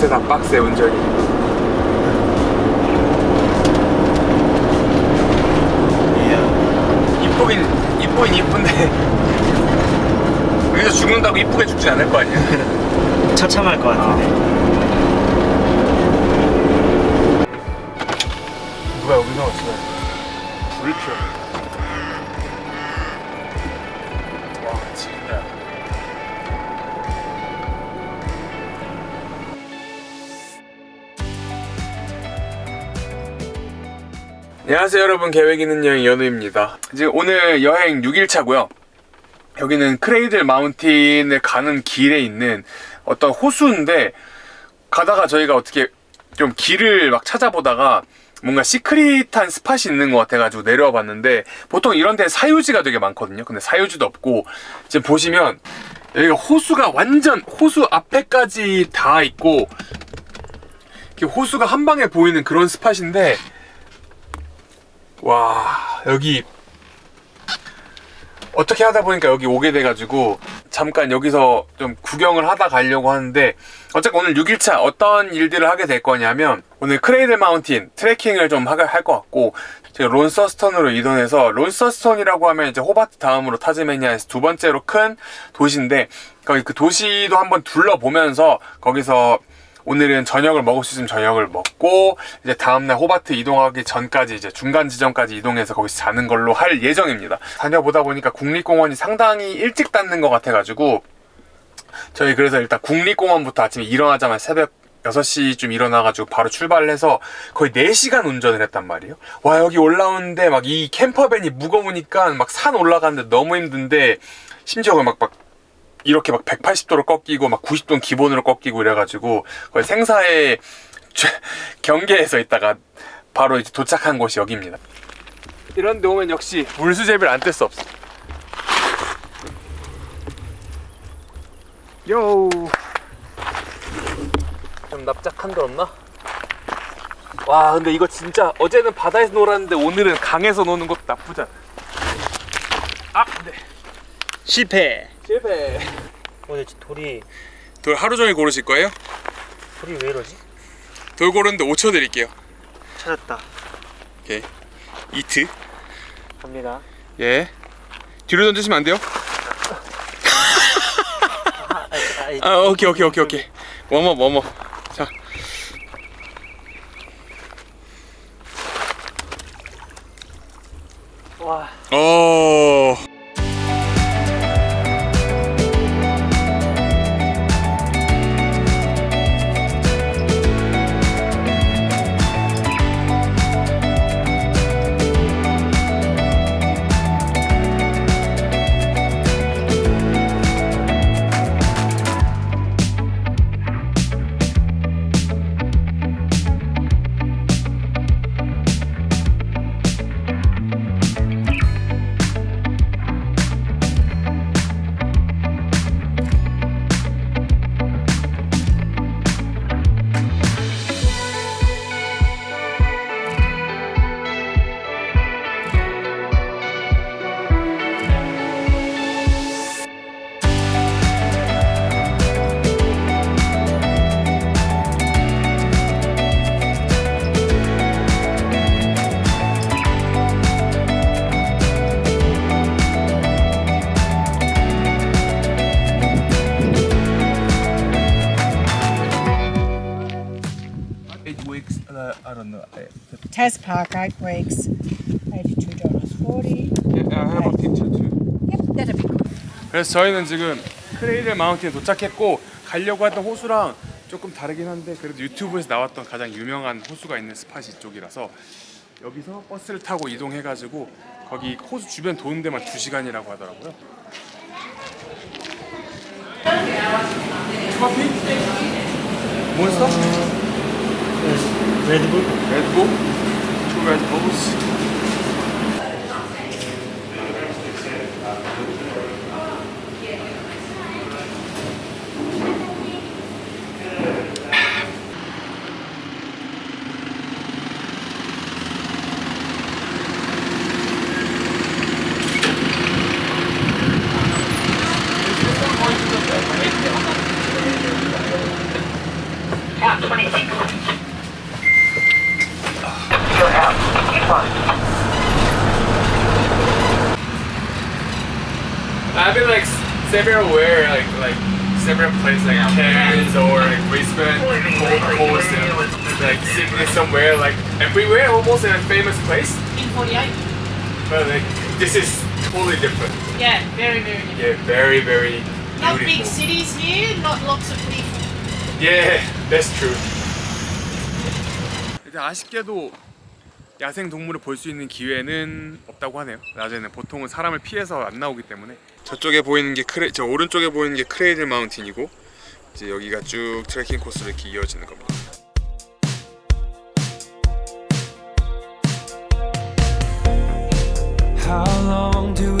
빡세다 빡세 운전이 이쁘긴 이쁘긴 이쁜데 여기서 죽는다고 이쁘게 죽지 않을 거 아니야 처참할 것 같은데. 누가 여기서 왔어 불을 켜. 안녕하세요 여러분. 계획 있는 여행 연우입니다. 지금 오늘 여행 6일차고요. 여기는 크레이들 마운틴을 가는 길에 있는 어떤 호수인데 가다가 저희가 어떻게 좀 길을 막 찾아보다가 뭔가 시크릿한 스팟이 있는 것 같아가지고 내려와 봤는데 보통 이런 데 사유지가 되게 많거든요. 근데 사유지도 없고. 지금 보시면 여기가 호수가 완전 호수 앞에까지 다 있고 호수가 한 방에 보이는 그런 스팟인데 와 여기 어떻게 하다 보니까 여기 오게 돼가지고 잠깐 여기서 좀 구경을 하다 가려고 하는데 어쨌건 오늘 6일차 어떤 일들을 하게 될 거냐면 오늘 크레이들 마운틴 트레킹을 좀 할 것 같고 제가 론서스턴으로 이동해서 론서스턴이라고 하면 이제 호바트 다음으로 타즈메니아에서 두 번째로 큰 도시인데 거기 그 도시도 한번 둘러보면서 거기서 오늘은 저녁을 먹을 수 있으면 저녁을 먹고 이제 다음날 호바트 이동하기 전까지 이제 중간 지점까지 이동해서 거기서 자는 걸로 할 예정입니다. 다녀보다 보니까 국립공원이 상당히 일찍 닫는 것 같아가지고 저희 그래서 일단 국립공원부터 아침에 일어나자마자 새벽 6시쯤 일어나가지고 바로 출발을 해서 거의 4시간 운전을 했단 말이에요. 와 여기 올라오는데 막 이 캠퍼밴이 무거우니까 막 산 올라가는데 너무 힘든데 심지어 막, 막 이렇게 막 180도로 꺾이고 막 90도는 기본으로 꺾이고 이래가지고 거의 생사의 경계에서 있다가 바로 이제 도착한 곳이 여기입니다. 이런 데 오면 역시 물수제비를 안 뗄 수 없어. 요. 좀 납작한 데 없나? 와 근데 이거 진짜 어제는 바다에서 놀았는데 오늘은 강에서 노는 것도 나쁘지 않아. 아 근데 실패. 실패. 오늘 돌이 돌 하루 종일 고르실 거예요? 돌이 왜 이러지? 돌 고르는데 5초 드릴게요. 찾았다. 오케이. 이트. 갑니다. 예. 뒤로 던지시면 안 돼요? 아, 아, 아, 오케이, 오케이, 오케이, 오케이. 워머, 워머. 자. 와. 오. Weeks, uh, I don't know. I, Test Park, eight weeks, eighty-two dollars forty. I have a picture too. Yep, that'd be good. 그래서 저희는 지금 크레이들 마운틴에 도착했고 가려고 했던 호수랑 조금 다르긴 한데 그래도 유튜브에서 나왔던 가장 유명한 호수가 있는 스팟이 이쪽이라서 여기서 버스를 타고 이동해가지고 거기 호수 주변 도는 데만 2시간이라고 하더라고요 커피? 몬스터? Red Bull. Red Bull. Two Red Bulls. Count 26. fine. I've been like somewhere where like like several places like Cairns or like Brisbane, Gold Coast, and like Sydney somewhere, like everywhere almost in a famous place. In 48. But like this is totally different. Yeah, very very different. Yeah, very very. Not big cities here, not lots of people. Yeah, that's true. 아쉽게도 야생 동물을 볼 수 있는 기회는 없다고 하네요. 낮에는 보통은 사람을 피해서 안 나오기 때문에 저쪽에 보이는 게 크레, 저 오른쪽에 보이는 게 크레이들 마운틴이고 이제 여기가 쭉 트레킹 코스로 이렇게 이어지는 겁니다. How long do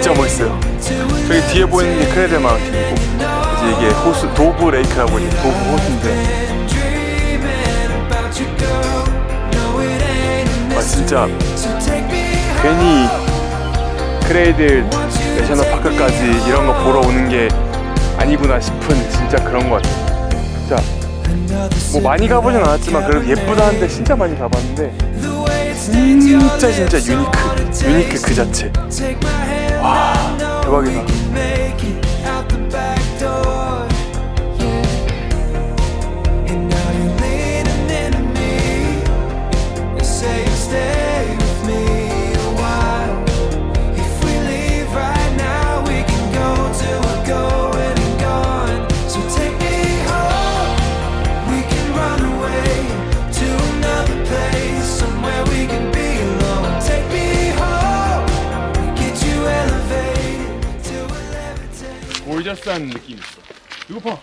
진짜 멋있어요. 저기 뒤에 보이는 게 Cradle Mountain이고 이제 이게 호수 Dove Lake라고 이제 도브 호수인데 와 진짜 괜히 Cradle National Park까지 이런 거 보러 오는 게 아니구나 싶은 진짜 그런 것 같아요. 자, 뭐 많이 가보진 않았지만 그래도 예쁘다는데 진짜 많이 가봤는데 진짜 진짜 유니크, 유니크 그 자체. 와, 대박이다. Levitate. 골저스한 느낌 있어. 이거 봐.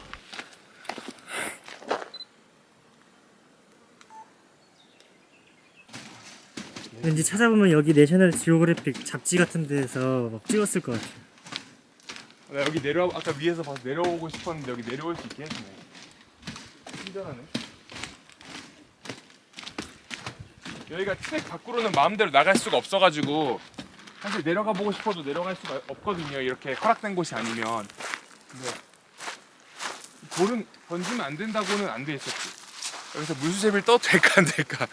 왠지 찾아보면 여기 내셔널 지오그래픽 잡지 같은 데서 막 찍었을 것 같아. 나 여기 내려 아까 위에서 봐서 내려오고 싶었는데 여기 내려올 수 있게 해주네. 친절하네. 여기가 트랙 밖으로는 마음대로 나갈 수가 없어가지고 사실 내려가 보고 싶어도 내려갈 수가 없거든요. 이렇게 허락된 곳이 아니면. 근데 돌은 던지면 안 된다고는 안 돼 있었지. 여기서 물수제비를 떠도 될까 안 될까?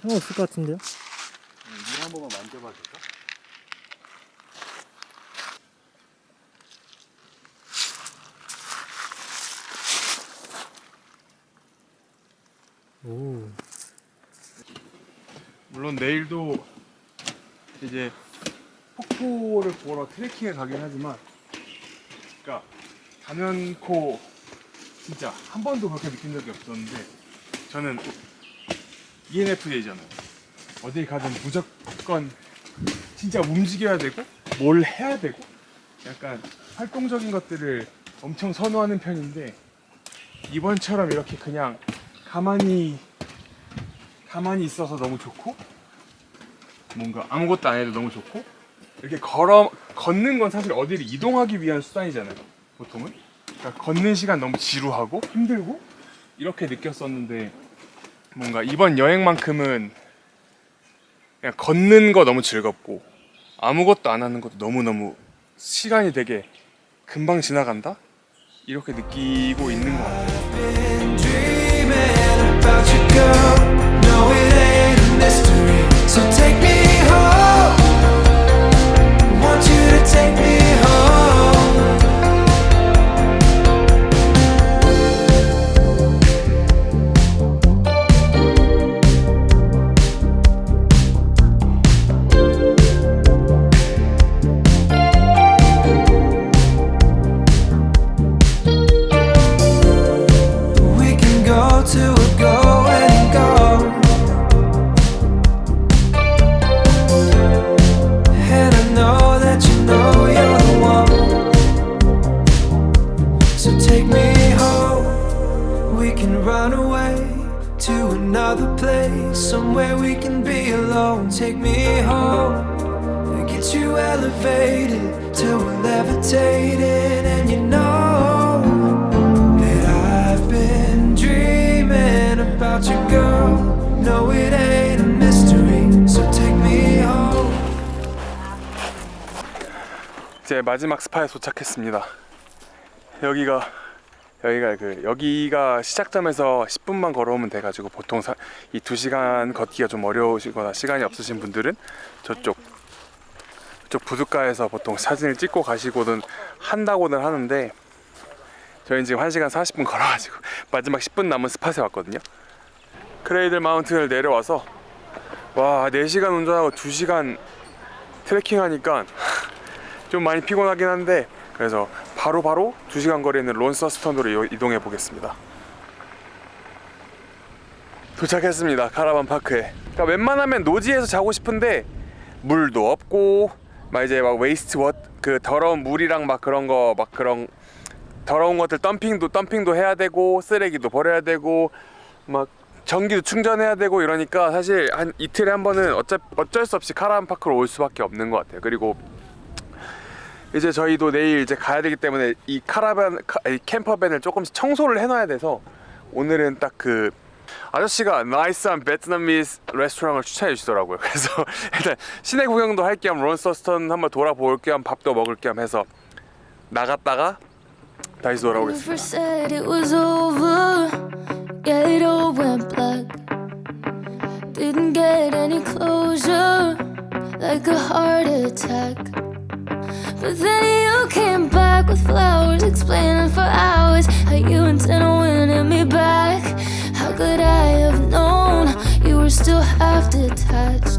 상관없을 것 같은데요? 물 한 번만 만져봐 줄까? 오. 물론 내일도 이제 폭포를 보러 트레킹에 가긴 하지만 그러니까 단연코 진짜 한 번도 그렇게 느낀 적이 없었는데 저는 ENFJ잖아요. 어딜 가든 무조건 진짜 움직여야 되고 뭘 해야 되고 약간 활동적인 것들을 엄청 선호하는 편인데 이번처럼 이렇게 그냥 가만히 가만히 있어서 너무 좋고 뭔가 아무것도 안 해도 너무 좋고 이렇게 걸어 걷는 건 사실 어디를 이동하기 위한 수단이잖아요 보통은. 그러니까 걷는 시간 너무 지루하고 힘들고 이렇게 느꼈었는데 뭔가 이번 여행만큼은 그냥 걷는 거 너무 즐겁고 아무것도 안 하는 것도 너무너무 시간이 되게 금방 지나간다? 이렇게 느끼고 있는 것 같아요 이제 마지막 스파에 도착했습니다. 여기가 여기가 그 여기가 시작점에서 10분만 걸어오면 돼가지고 보통 사, 이 2시간 걷기가 좀 어려우시거나 시간이 없으신 분들은 저쪽 저쪽 부둣가에서 보통 사진을 찍고 가시고는 한다고는 하는데 저희는 지금 1시간 40분 걸어가지고 마지막 10분 남은 스팟에 왔거든요. 크레이들 마운틴을 내려와서 와 4시간 운전하고 2시간 트레킹 하니까 좀 많이 피곤하긴 한데 그래서 바로 바로 2시간 거리에 있는 론서스턴으로 이- 이동해 보겠습니다. 도착했습니다 caravan park에. 그러니까 웬만하면 노지에서 자고 싶은데 물도 없고 막 이제 막 waste water 더러운 물이랑 막 그런 거 막 그런 더러운 것들 덤핑도 덤핑도 해야 되고 쓰레기도 버려야 되고 막 전기도 충전해야 되고 이러니까 사실 한 이틀에 한 번은 어쩔, 어쩔 수 없이 caravan park로 올 수밖에 없는 것 같아요. 그리고 이제 저희도 내일 이제 가야 되기 때문에 이 카라반 campervan을 조금씩 청소를 해놔야 돼서 오늘은 딱 그 아저씨가 nice한 Vietnamese 레스토랑을 추천해 주시더라고요. 그래서 일단 시내 구경도 할 겸 론서스턴 한번 돌아볼 겸 밥도 먹을 겸 해서 나갔다가 다시 돌아오겠습니다. But then you came back with flowers, explaining for hours how you intend on winning me back. How could I have known you were still half detached?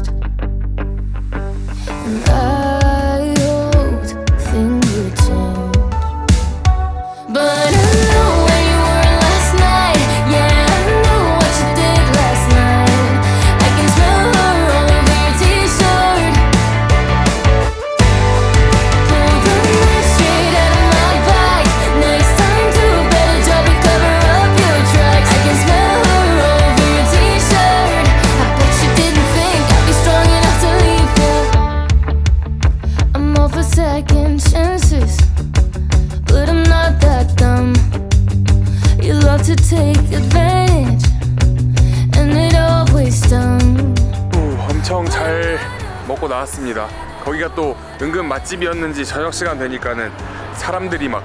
먹고 나왔습니다. 거기가 또 은근 맛집이었는지 저녁 시간 되니까는 사람들이 막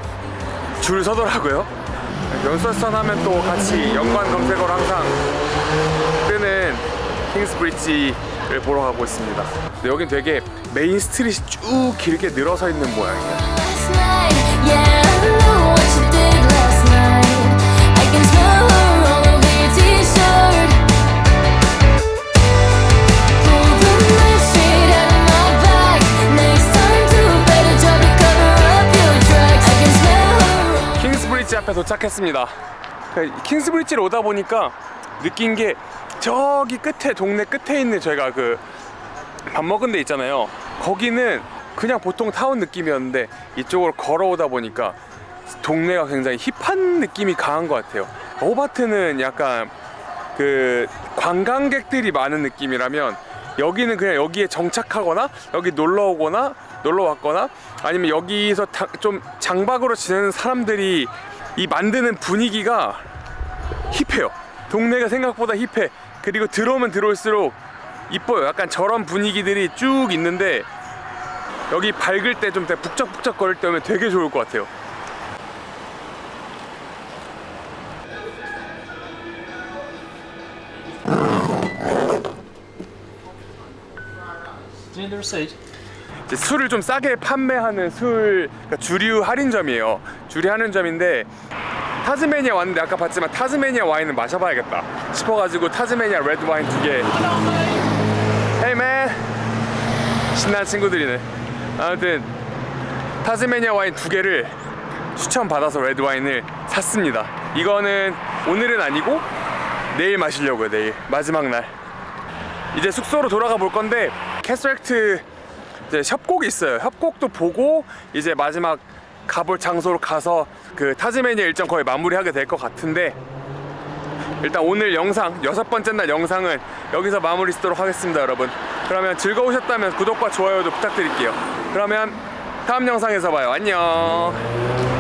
줄 서더라고요. 론서스턴 하면 또 같이 연관 검색어로 항상 뜨는 킹스 브릿지를 보러 가고 있습니다. 여긴 되게 main street이 쭉 길게 늘어서 있는 모양이에요. 도착했습니다. 그 킹스 브릿지를 오다 보니까 느낀 게 저기 끝에 동네 끝에 있는 저희가 그 밥 먹은 데 있잖아요. 거기는 그냥 보통 타운 느낌이었는데 이쪽으로 걸어오다 보니까 동네가 굉장히 힙한 느낌이 강한 것 같아요. 호바트는 약간 그 관광객들이 많은 느낌이라면 여기는 그냥 여기에 정착하거나 여기 놀러 오거나 놀러 왔거나 아니면 여기서 다- 좀 장박으로 지내는 사람들이 이 만드는 분위기가 힙해요. 동네가 생각보다 힙해. 그리고 들어오면 들어올수록 이뻐요. 약간 저런 분위기들이 쭉 있는데 여기 밝을 때 좀 북적북적 거릴 때 오면 되게 좋을 것 같아요. 이제 술을 좀 싸게 판매하는 술 그러니까 주류 할인점이에요. 주류 할인점인데 타즈메니아 왔는데 아까 봤지만 타즈메니아 와인을 마셔봐야겠다 싶어가지고 타즈메니아 레드 와인 두 개. Hey man, 신난 친구들이네. 아무튼 타즈메니아 와인 두 개를 추천 받아서 레드 와인을 샀습니다. 이거는 오늘은 아니고 내일 마시려고요. 내일 마지막 날. 이제 숙소로 돌아가 볼 건데 캐스렉트 이제 협곡이 있어요. 협곡도 보고 이제 마지막 가볼 장소로 가서 그 타즈메니아 일정 거의 마무리하게 될 것 같은데 일단 오늘 영상 여섯 번째 날 영상은 여기서 마무리 짓도록 하겠습니다 여러분. 그러면 즐거우셨다면 구독과 좋아요도 부탁드릴게요. 그러면 다음 영상에서 봐요. 안녕